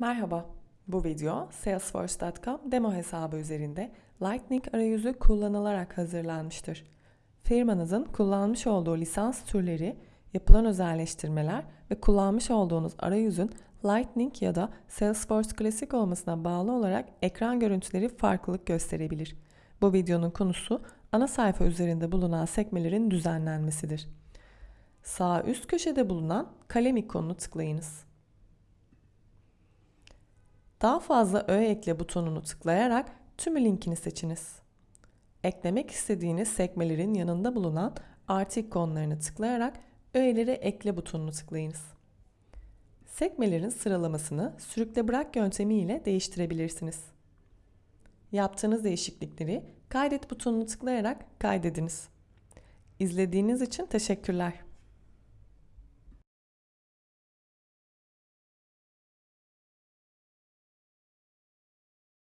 Merhaba, bu video Salesforce.com demo hesabı üzerinde Lightning arayüzü kullanılarak hazırlanmıştır. Firmanızın kullanmış olduğu lisans türleri, yapılan özelleştirmeler ve kullanmış olduğunuz arayüzün Lightning ya da Salesforce Classic olmasına bağlı olarak ekran görüntüleri farklılık gösterebilir. Bu videonun konusu ana sayfa üzerinde bulunan sekmelerin düzenlenmesidir. Sağ üst köşede bulunan kalem ikonunu tıklayınız. Daha fazla öğe ekle butonunu tıklayarak tümü linkini seçiniz. Eklemek istediğiniz sekmelerin yanında bulunan artı ikonlarını tıklayarak öğeleri ekle butonunu tıklayınız. Sekmelerin sıralamasını sürükle bırak yöntemi ile değiştirebilirsiniz. Yaptığınız değişiklikleri kaydet butonunu tıklayarak kaydediniz. İzlediğiniz için teşekkürler.